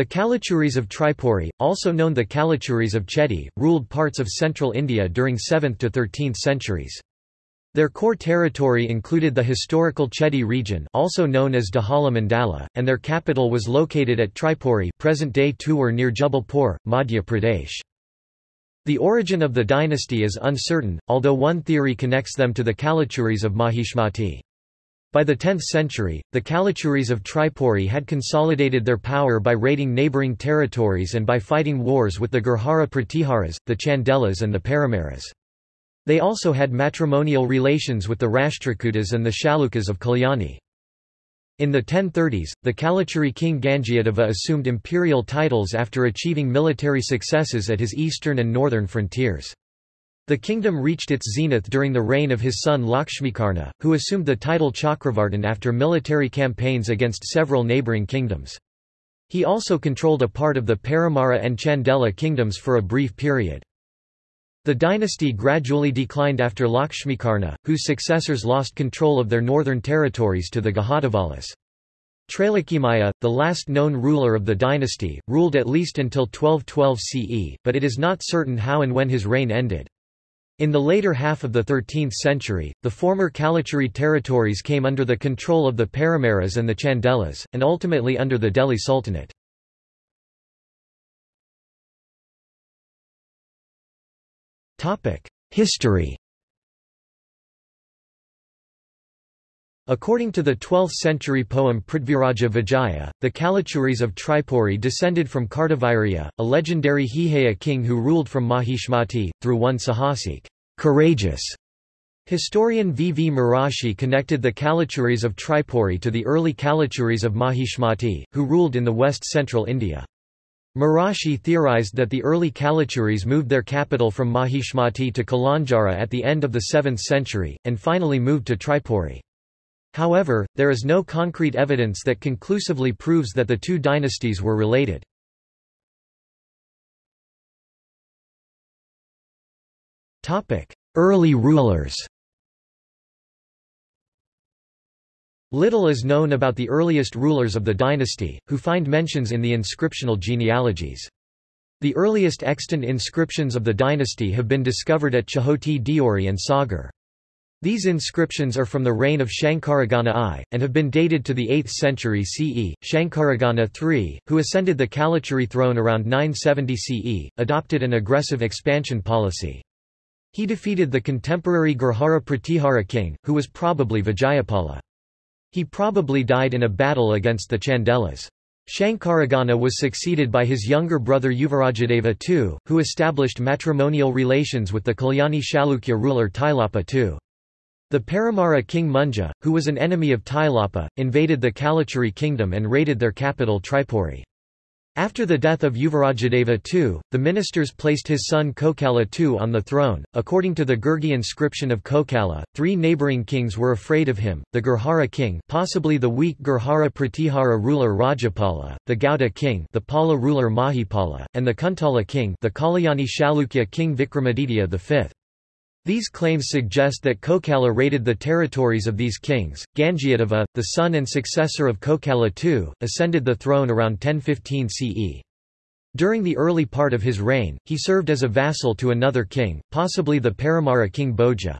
The Kalachuris of Tripuri, also known the Kalachuris of Chedi, ruled parts of central India during 7th to 13th centuries. Their core territory included the historical Chedi region also known as Dahala Mandala, and their capital was located at Tripuri present-day Tewar near Jabalpur, Madhya Pradesh. The origin of the dynasty is uncertain, although one theory connects them to the Kalachuris of Mahishmati. By the 10th century, the Kalachuris of Tripuri had consolidated their power by raiding neighbouring territories and by fighting wars with the Gurjara Pratiharas, the Chandelas and the Paramaras. They also had matrimonial relations with the Rashtrakutas and the Chalukyas of Kalyani. In the 1030s, the Kalachuri king Gangyadeva assumed imperial titles after achieving military successes at his eastern and northern frontiers. The kingdom reached its zenith during the reign of his son Lakshmikarna, who assumed the title Chakravartin after military campaigns against several neighbouring kingdoms. He also controlled a part of the Paramara and Chandela kingdoms for a brief period. The dynasty gradually declined after Lakshmikarna, whose successors lost control of their northern territories to the Gahadavalas. Trailokyamalla, the last known ruler of the dynasty, ruled at least until 1212 CE, but it is not certain how and when his reign ended. In the later half of the 13th century, the former Kalachuri territories came under the control of the Paramaras and the Chandelas, and ultimately under the Delhi Sultanate. History According to the 12th-century poem Prithviraja Vijaya, the Kalachuris of Tripuri descended from Kartavirya, a legendary Haihaya king who ruled from Mahishmati, through one Sahasik courageous". Historian V. V. Mirashi connected the Kalachuris of Tripuri to the early Kalachuris of Mahishmati, who ruled in the west-central India. Mirashi theorized that the early Kalachuris moved their capital from Mahishmati to Kalanjara at the end of the 7th century, and finally moved to Tripuri. However, there is no concrete evidence that conclusively proves that the two dynasties were related. Early rulers Little is known about the earliest rulers of the dynasty, who find mentions in the inscriptional genealogies. The earliest extant inscriptions of the dynasty have been discovered at Chahoti Deori and Sagar. These inscriptions are from the reign of Shankaragana I, and have been dated to the 8th century CE. Shankaragana III, who ascended the Kalachuri throne around 970 CE, adopted an aggressive expansion policy. He defeated the contemporary Gurjara Pratihara king, who was probably Vijayapala. He probably died in a battle against the Chandelas. Shankaragana was succeeded by his younger brother Yuvarajadeva II, who established matrimonial relations with the Kalyani Chalukya ruler Tailapa II. The Paramara king Munja, who was an enemy of Tailapa, invaded the Kalachuri kingdom and raided their capital Tripuri. After the death of Yuvarajadeva II, the ministers placed his son Kokala II on the throne. According to the Gurgi inscription of Kokala, three neighboring kings were afraid of him: the Gurjara king, possibly the weak Gurjara Pratihara ruler Rajapala, the Gauda king, the Pala ruler Mahipala, and the Kuntala king, the Kalyani Chalukya king Vikramaditya V. These claims suggest that Kokala raided the territories of these kings. Gangyadeva, the son and successor of Kokala II, ascended the throne around 1015 CE. During the early part of his reign, he served as a vassal to another king, possibly the Paramara king Bhoja.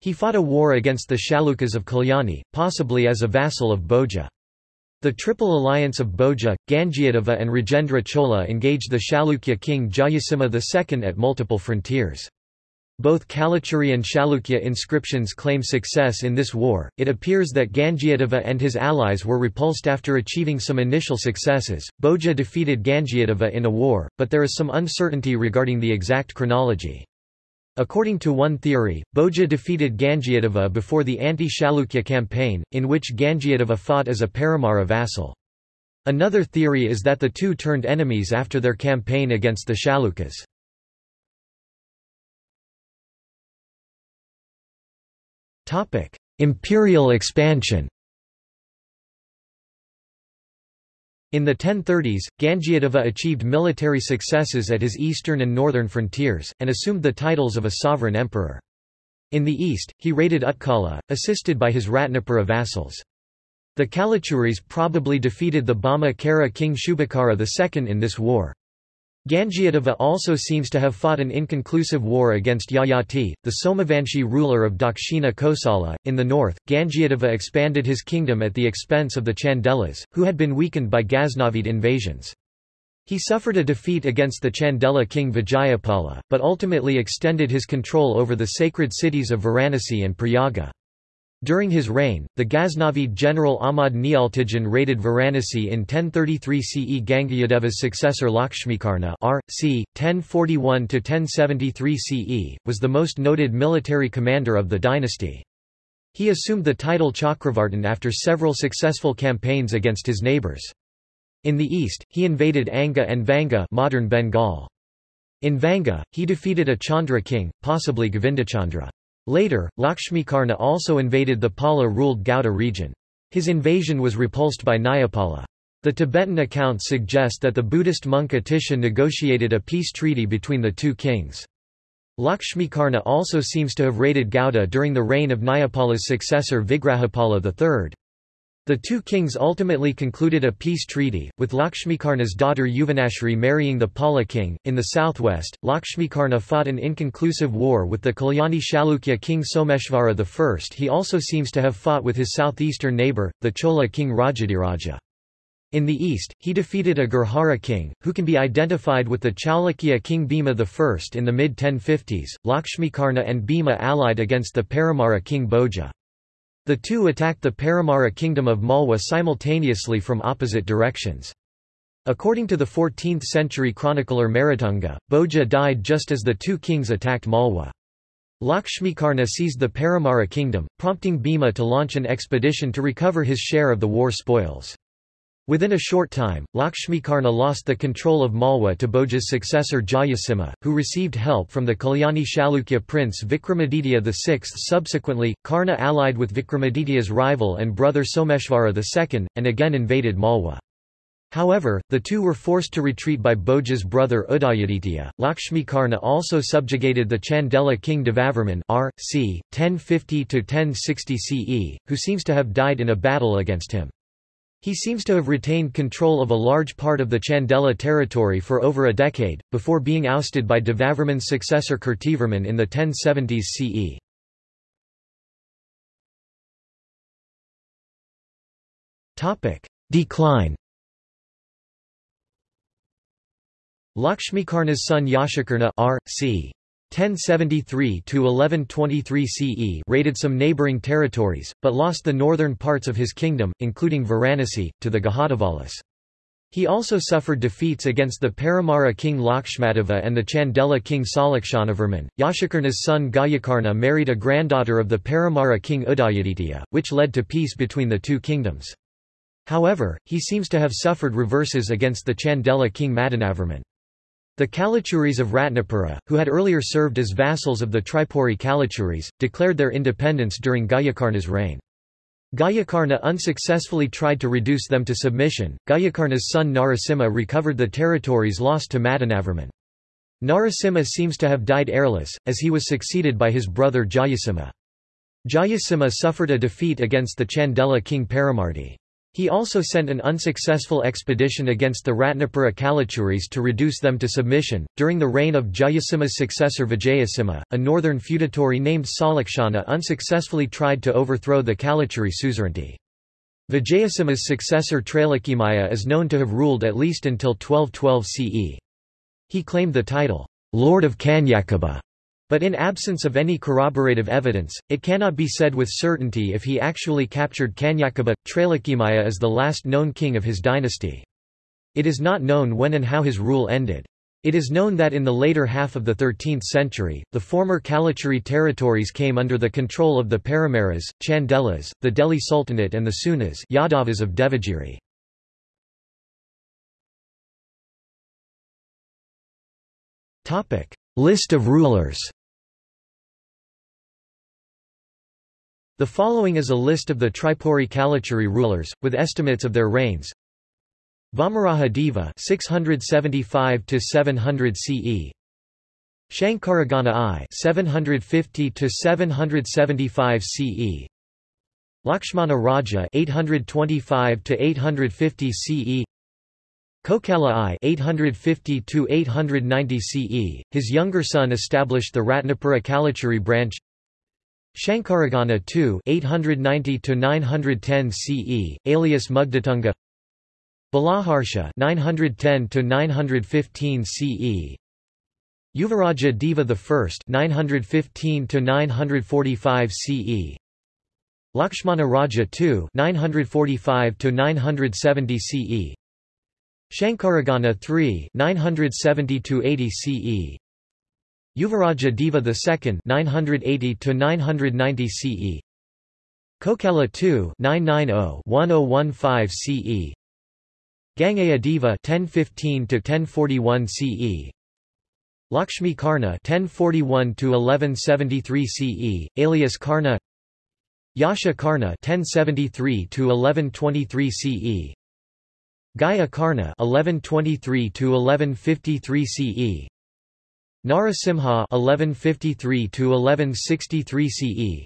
He fought a war against the Chalukyas of Kalyani, possibly as a vassal of Bhoja. The Triple Alliance of Bhoja, Gangyadeva and Rajendra Chola engaged the Chalukya king Jayasimha II at multiple frontiers. Both Kalachuri and Chalukya inscriptions claim success in this war. It appears that Gangyadeva and his allies were repulsed after achieving some initial successes. Bhoja defeated Gangyadeva in a war, but there is some uncertainty regarding the exact chronology. According to one theory, Bhoja defeated Gangyadeva before the anti-Chalukya campaign, in which Gangyadeva fought as a Paramara vassal. Another theory is that the two turned enemies after their campaign against the Chalukyas. Imperial expansion In the 1030s, Gangyadeva achieved military successes at his eastern and northern frontiers, and assumed the titles of a sovereign emperor. In the east, he raided Utkala, assisted by his Ratnapura vassals. The Kalachuris probably defeated the Bhauma Kara king Shubhakara II in this war. Gangyadeva also seems to have fought an inconclusive war against Yayati, the Somavanshi ruler of Dakshina Kosala. In the north, Gangyadeva expanded his kingdom at the expense of the Chandelas, who had been weakened by Ghaznavid invasions. He suffered a defeat against the Chandela king Vijayapala, but ultimately extended his control over the sacred cities of Varanasi and Prayaga. During his reign, the Ghaznavid general Ahmad Niyaltigin raided Varanasi in 1033 CE. Gangayadeva's successor Lakshmikarna r. c. 1041–1073 CE, was the most noted military commander of the dynasty. He assumed the title Chakravartin after several successful campaigns against his neighbours. In the east, he invaded Anga and Vanga modern Bengal. In Vanga, he defeated a Chandra king, possibly Govindachandra. Later, Lakshmikarna also invaded the Pala-ruled Gauda region. His invasion was repulsed by Nayapala. The Tibetan accounts suggest that the Buddhist monk Atisha negotiated a peace treaty between the two kings. Lakshmikarna also seems to have raided Gauda during the reign of Nayapala's successor Vigrahapala III. The two kings ultimately concluded a peace treaty, with Lakshmikarna's daughter Yauvanashri marrying the Pala king. In the southwest, Lakshmikarna fought an inconclusive war with the Kalyani Chalukya king Someshvara I. He also seems to have fought with his southeastern neighbour, the Chola king Rajadhiraja. In the east, he defeated a Gurjara king, who can be identified with the Chalukya king Bhima I in the mid-1050s. Lakshmikarna and Bhima allied against the Paramara king Bhoja. The two attacked the Paramara kingdom of Malwa simultaneously from opposite directions. According to the 14th-century chronicler Merutunga, Bhoja died just as the two kings attacked Malwa. Lakshmikarna seized the Paramara kingdom, prompting Bhima to launch an expedition to recover his share of the war spoils. Within a short time, Lakshmikarna lost the control of Malwa to Bhoja's successor Jayasimha, who received help from the Kalyani Chalukya prince Vikramaditya VI. Subsequently, Karna allied with Vikramaditya's rival and brother Someshvara II, and again invaded Malwa. However, the two were forced to retreat by Bhoja's brother Udayaditya. Lakshmikarna also subjugated the Chandela king Devavarman r. c. 1050–1060 CE, who seems to have died in a battle against him. He seems to have retained control of a large part of the Chandela territory for over a decade, before being ousted by Devavarman's successor Kirtivarman in the 1070s CE. Decline Lakshmikarna's son Yashakarna r. c. 1073–1123 CE raided some neighbouring territories, but lost the northern parts of his kingdom, including Varanasi, to the Gahadavalas. He also suffered defeats against the Paramara king Lakshmadeva and the Chandela king Sallakshanavarman. Yashakarna's son Gayakarna married a granddaughter of the Paramara king Udayaditya, which led to peace between the two kingdoms. However, he seems to have suffered reverses against the Chandela king Madanavarman. The Kalachuris of Ratnapura, who had earlier served as vassals of the Tripuri Kalachuris, declared their independence during Gayakarna's reign. Gayakarna unsuccessfully tried to reduce them to submission. Gayakarna's son Narasimha recovered the territories lost to Madanavarman. Narasimha seems to have died heirless, as he was succeeded by his brother Jayasimha. Jayasimha suffered a defeat against the Chandela king Paramardi. He also sent an unsuccessful expedition against the Ratnapura Kalachuris to reduce them to submission. During the reign of Jayasimha's successor Vijayasimha, a northern feudatory named Salakshana unsuccessfully tried to overthrow the Kalachuri suzerainty. Vijayasimha's successor Trailokyamalla is known to have ruled at least until 1212 CE. He claimed the title, Lord of Kanyakubja, but in absence of any corroborative evidence, it cannot be said with certainty if he actually captured Kanyakubja. Trailokyamalla is the last known king of his dynasty. It is not known when and how his rule ended. It is known that in the later half of the 13th century, the former Kalachuri territories came under the control of the Paramaras, Chandelas, the Delhi Sultanate and the Seunas Yadavas of Devagiri. List of rulers The following is a list of the Tripuri Kalachuri rulers, with estimates of their reigns. Vamaraja Deva 675 to 700 CE. Shankaragana I 750 to 775 CE. Lakshmana Raja 825 to 850 CE Kokala I 850 to 890 CE his younger son established the Ratnapura Kalachuri branch Shankaragana II 890 to 910 CE alias Mugdatunga. Balaharsha 910 to 915 CE Yuvaraja Deva I 915 to 945 CE Lakshmana Raja II 945 to 970 CE Shankaragana III 970 to 80 CE Yuvaraja Deva II 980 to 990 CE Kokala II 990-1015 CE Gangaya Deva 1015 to 1041 CE Lakshmi Karna 1041 to 1173 CE alias Karna. Yasha Karna 1073 to 1123 CE Gaya Karna 1123 to 1153 CE Narasimha 1153 to 1163 CE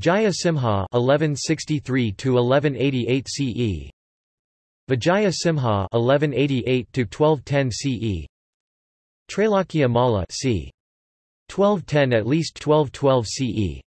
Jaya Simha 1163 to 1188 CE Vijaya Simha 1188 to 1210 CE Trailakya Malla c. 1210 at least 1212 CE